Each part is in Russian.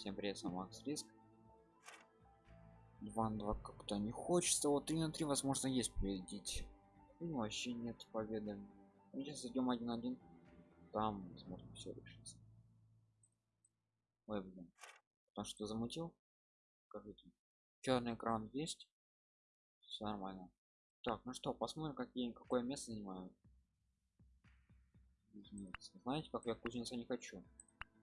всем привет с макс риск. 2 на 2 как-то не хочется вот 3 на 3 возможно есть победить. Ну вообще нет победы. Сейчас зайдем 1-1 там возможно все решится. Ой блин потому что замутил. Скажите черный экран есть. Все нормально. Так ну что посмотрим какие какое место занимаю. Знаете как я кузнеца не хочу?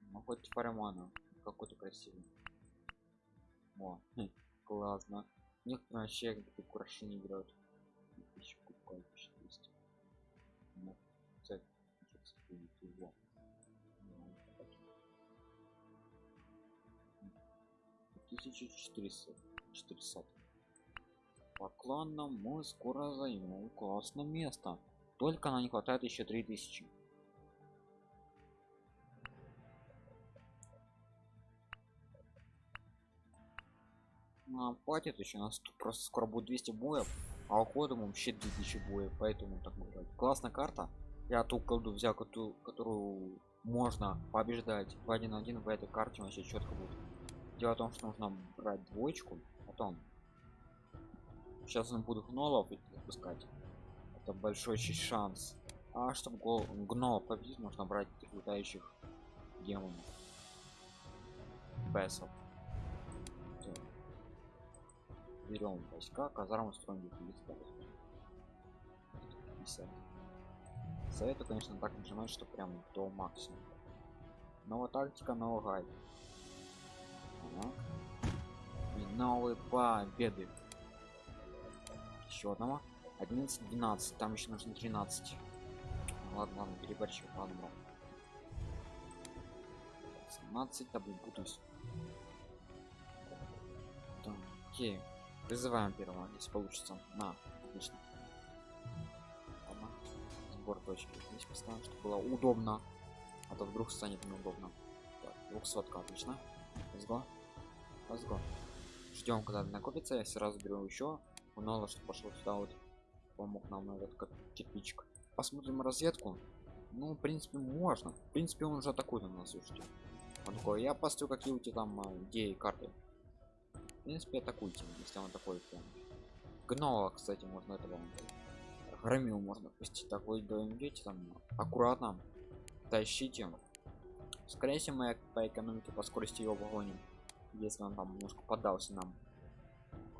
Ну хоть фаремана какой-то красивый. О хм, классно. Некоторые вообще такие украшения берут тысячу кубков 400 ну, цель его. 1400 400 по кланам мы скоро займем классное место. Только на не хватает еще 3000 нам хватит еще нас тут просто скоро будет 200 боев а уходом вообще 2000 боев поэтому так бывает классная карта. Я ту колду взял которую, которую можно побеждать в один один в этой карте вообще четко будет. Дело в том что нужно брать двоечку потом. Сейчас он буду гнолов выпускать это большой шанс. А чтобы гол гнол победить нужно брать летающих демонов. Бесов берем войска казарму строим 50 советую конечно так нажимать что прям до максимума. Новая тактика новый гайд и новые победы. Еще одного. 11 12 там еще нужно 13 ладно ладно переборщил ладно ладно 17 да блин путаюсь. Так, окей Призываем первого, если получится. На, отлично. Ладно. Сбор точки. Здесь поставим, чтобы было удобно. А то вдруг станет неудобно. Так, 200 отлично. Let's go. Ждем, когда накопится. Я сразу беру еще. Много, что пошел сюда вот. Помог нам этот как кирпичик. Посмотрим разведку. Ну, в принципе, можно. В принципе, он уже атакует на нас, слушайте. Он такой, я построю какие у тебя там а, идеи карты в принципе атакуйте если он такой прям гнола кстати можно этого громил можно пустить такой до идете там аккуратно тащите скорее всего мы по экономике по скорости его погоним если он там немножко поддался нам.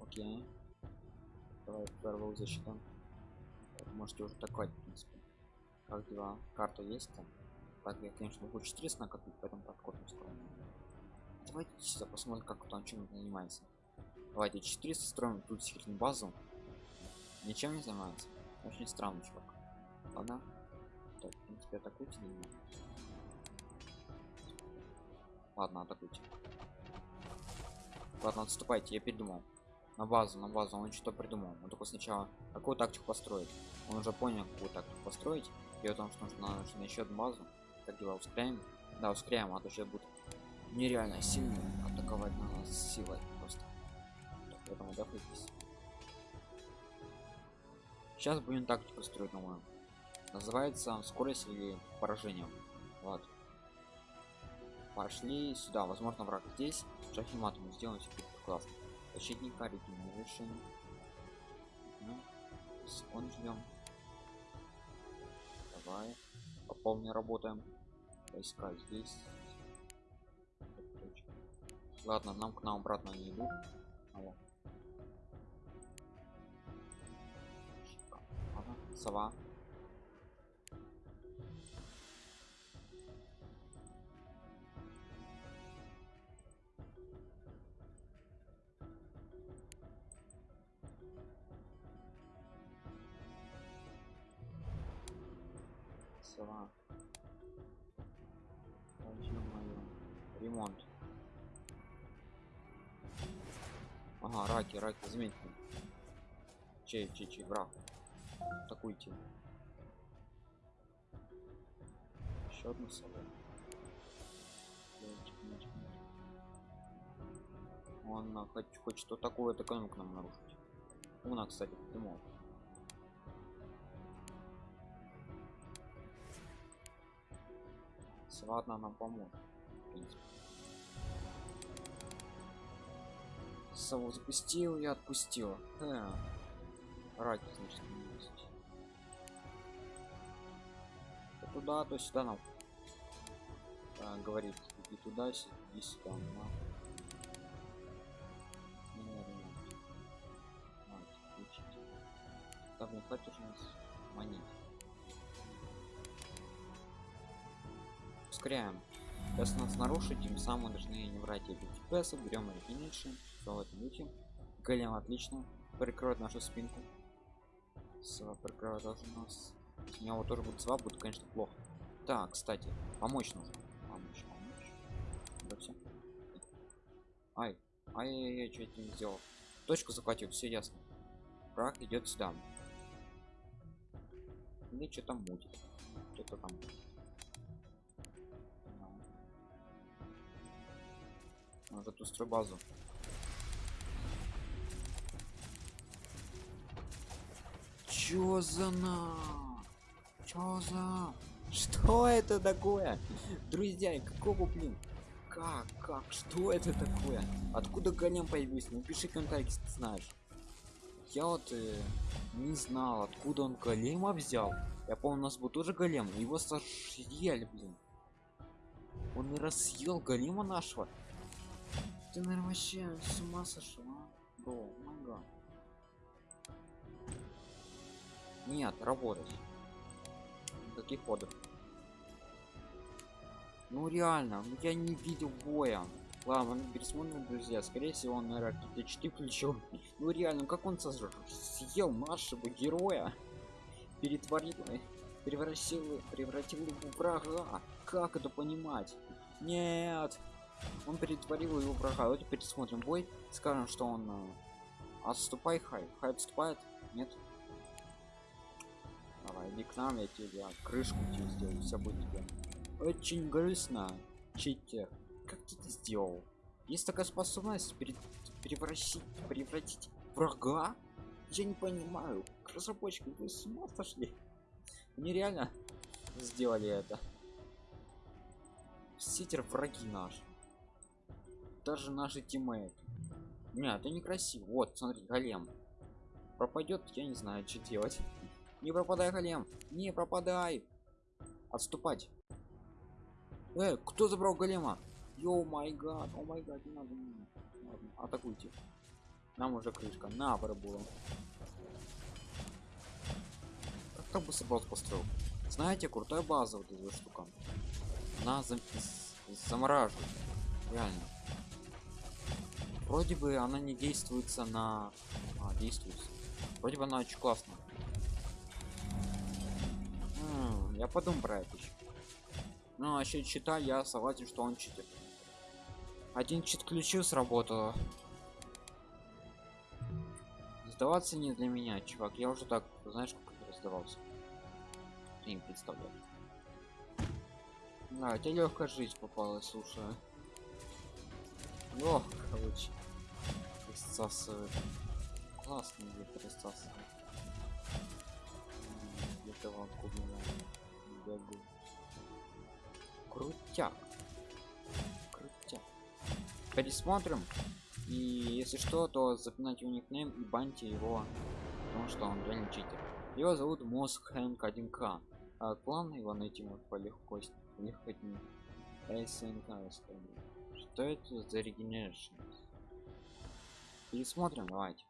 Окей. Давай первую защиту. Можете уже такой в принципе. Как дела? Карта есть там? Так я конечно могу 400 накопить поэтому подкопим скоро давайте сюда посмотрим как он чем занимается давайте 400 строим тут секретную базу. Ничем не занимается. Очень странный чувак. Ладно. Так, в принципе атакуйте ладно атакуйте. Ладно отступайте я придумал. На базу на базу он что придумал. Он только сначала какую тактику построить. Он уже понял какую тактику построить. И о том что нужно, нужно еще одну базу. Как дела ускоряем? Да ускоряем а то сейчас будет нереально сильно атаковать на нас силой поэтому отдохнитесь сейчас будем тактику строить новую называется скорость или поражение вот. Пошли сюда. Возможно враг здесь. Шахимат мы сделаем все классно. Защитника регенеришн ну, он ждем давай. Пополни работаем. Войска здесь. Ладно нам к нам обратно не идут сова. Сова. Ремонт. Ага раки раки заметьте чей чей чей враг атакуйте еще одну собой он хоть хоть что такое экономику нам нарушить уна кстати придумал ладно нам поможет в принципе Сову запустил и отпустил. Да. Раки, значит, есть. Туда, то сюда нам. А, говорит, иди туда, иди сюда. На. Там не хватит уже нас монет. Ускоряем. Если нас нарушить, тем самым мы должны не врать эти FPS, берем все в этом духе. Голем отлично. Прикроет нашу спинку. Сва прикроет даже нас. У него тоже будет сва, будет, конечно, плохо. Так, кстати, помочь нужно. Помочь, помочь. Да все. Ай, ай, яй что это не сделал? Точку захватил, все ясно. Враг идет сюда. Или что там мутит? Что-то там. Может устрой базу. Чё за на? Чё за? Что это такое? Друзья, какого блин? Как? Как? Что это такое? Откуда голем появился? Напиши комментарий, если ты знаешь. Я вот э, не знал, откуда он голема взял. Я помню, у нас был тоже голем, его сожрели, блин. Он и рассъел голема нашего. Ты, наверное, вообще с ума сошла? Бро, мага. Нет, работать. Каких ходов? Ну реально, ну я не видел боя. Ладно, пересмотрим, друзья. Скорее всего, он, наверное, какие-то читы включил. Ну реально, как он сожрал? съел нашего героя? Перетворил, превратил, превратил его в врага. Как это понимать? Нет. Он перетворил его врага. Давайте пересмотрим бой. Скажем, что он... э, Отступай, Хай. Хай отступает? Нет? Иди к нам, я тебе крышку тебе сделаю. Все будет тебе. Очень грустно. Читер. Как ты это сделал? Есть такая способность пере... превратить, превратить врага? Я не понимаю. Разработчики, вы с ума сошли? Нереально сделали это. Ситер враги наши даже наши тиммейты нет это некрасиво вот смотри голем пропадет я не знаю что делать не пропадай голем не пропадай. Отступать. Э, кто забрал голема? Йоу май гад. О май гад не надо, надо. Ладно, атакуйте. Нам уже крышка. На пробула как бы собрал построил знаете крутая база вот эта штука. Она зам замораживает. Реально. Вроде бы она не действуется на а, действуется вроде бы она очень классно я подумаю про это еще ну вообще чита я согласен что он читит один чит ключу сработало сдаваться не для меня чувак я уже так знаешь как раздавался не представляю да, тебе легкая жизнь попалась, слушай. Ох, короче. Присасывает. Классно где присасывает. Где-то вакуум бегу. Крутяк. Крутяк. Пересмотрим. И если что, то запинайте у никнейм и баньте его, потому что он реально читер. Его зовут Мозг Хэнк 1К. А клан его найти может по легкости. Легкотни. СНК что это за регенерация пересмотрим давайте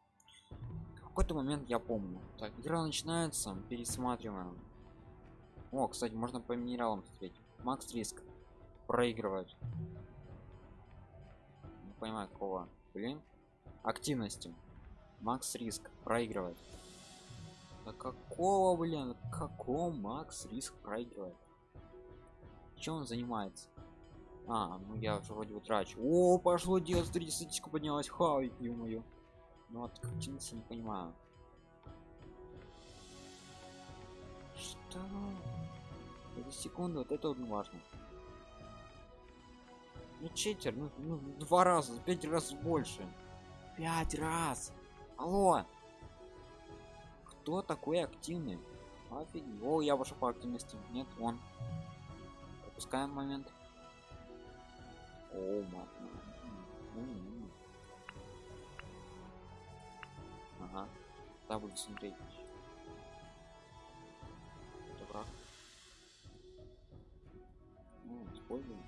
в какой-то момент я помню так игра начинается пересматриваем о кстати можно по минералам смотреть макс риск проигрывает не понимаю какого блин активности макс риск проигрывает да какого блин какого макс риск проигрывает чем он занимается а, ну я уже вроде утрачу. О, пошло дело, смотрите, статистика поднялась. Хай, ё-моё. Ну вот картинцы не понимаю. Что? За секунду вот это вот важно. Ну читер, ну, ну два раза, пять раз больше. Пять раз. Алло. Кто такой активный? Офигеть. О, я ваша по активности. Нет, он. Пропускаем момент. О, мать. Ага. Да, буду смотреть. Используем.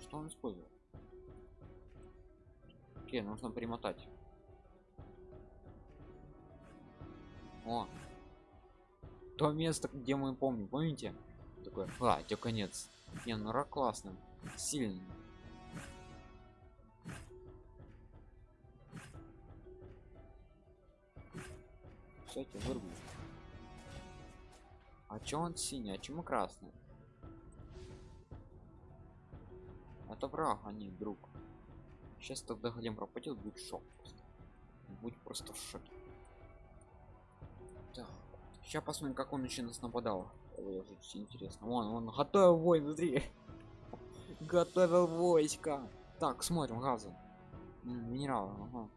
Что он использует? Окей, нужно примотать. О! То место, где мы помним, помните? Такое, а, тебе конец. Не, ну рак классный, сильный. Кстати, вырву. А чё он синий, а чему красный? Это враг, а не друг. Сейчас тогда голем пропадет, будет шок просто. Будет просто в шоке. Так. Сейчас посмотрим, как он еще нас нападал. Ой, интересно. Вон, он готовил войн, смотри. Готовил войска. Так, смотрим, газы. Минералы, ага.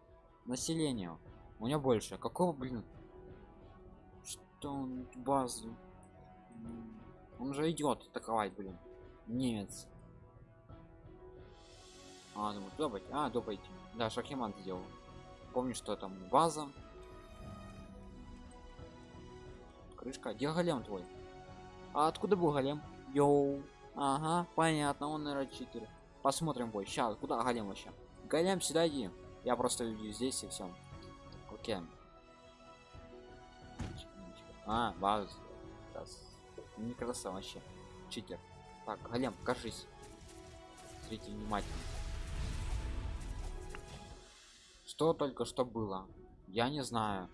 Население. У меня больше. Какого, блин? Что он базу? Он же идет атаковать, блин. Немец. А, ну пойти. А, пойти. Да, Шахиман сделал. Помню, что там база. Крышка. Где голем твой? А откуда был голем? Йоу. Ага, понятно, он наверное читер. Посмотрим бой. Сейчас, куда голем вообще? Голем сюда иди. Я просто здесь и все. Окей. А, база. Не красава вообще. Читер. Так, голем, покажись. Смотрите внимательно. Что только что было? Я не знаю.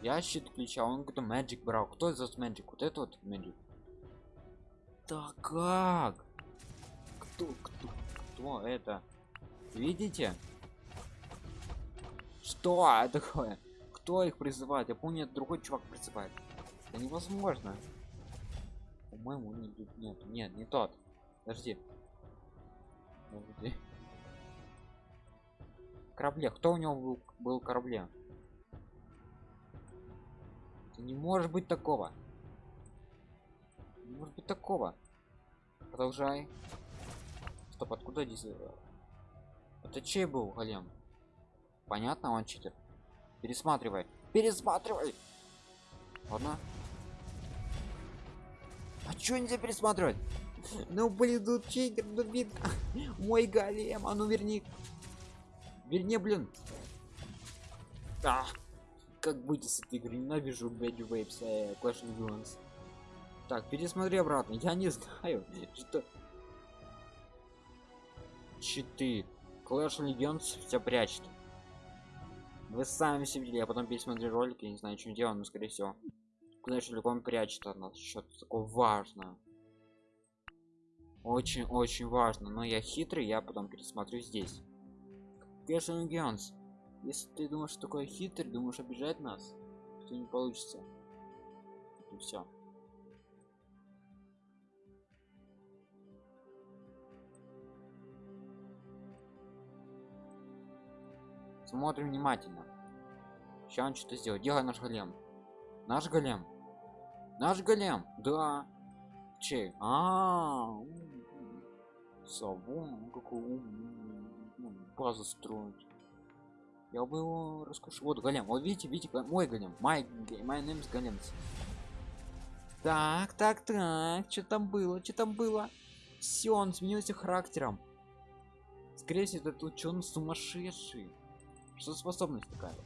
Я щит включал, он какой-то magic брал. Кто из вас magic? Вот это вот magic. Да как? Кто, кто, кто это? Видите? Что такое? Кто их призывает? Я помню, другой чувак призывает. Это невозможно. По-моему, не, нет, нет, не тот. Подожди. Подожди. Корабле. Кто у него был, был корабле? Это не может быть такого. Не может быть такого. Продолжай. Стоп, откуда здесь? Это чей был голем? Понятно, он читер. Пересматривай. Пересматривай. Ладно. А чё нельзя пересматривать? Ну блин, тут читер, ну видно. Мой голем, а ну верни. Верни, блин. А, как быть с этой игры? Ненавижу Bad Waves, э, Clash of Clans. Так, пересмотри обратно. Я не знаю, что... Читы. Clash Legends все прячет. Вы сами все видели, я потом пересмотрю ролик, я не знаю, чем дело, но скорее всего. Clash Legends прячет от нас, что-то такое важно. Очень-очень важно, но я хитрый, я потом пересмотрю здесь. Of Legends. Если ты думаешь, что такое хитрый, думаешь обижать нас, то не получится. И все. Смотрим внимательно. Сейчас он что-то сделает. Делай наш голем. Наш голем. Наш голем. Да. Чей? А, -а, -а. Савон, какой умный. Базу строить. Я бы его раскушу. Вот голем. Вот видите, видите, мой голем. Май, мой name голем. Так, так, так. Что там было? Что там было? Все, он сменился характером. Скорее всего, этот ученый сумасшедший. Что способность такая?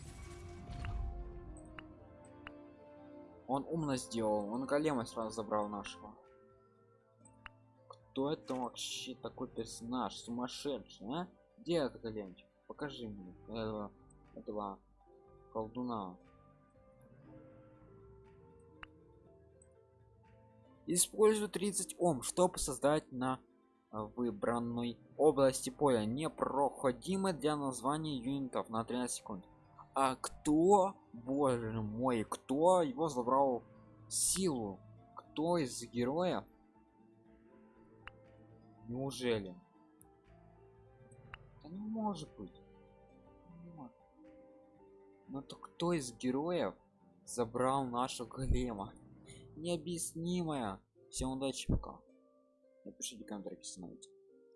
Он умно сделал. Он голема сразу забрал нашего. Кто это вообще такой персонаж? Сумасшедший, а? Где этот големчик? Покажи мне этого, этого колдуна. Использую 30 Ом, чтобы создать на выбранной области поля. Непроходимо для названия юнитов на 13 секунд. А кто боже мой кто его забрал силу? Кто из героев? Неужели да не может быть. Но то кто из героев забрал нашу голема? Необъяснимая всем удачи пока. Напишите комментарий становитесь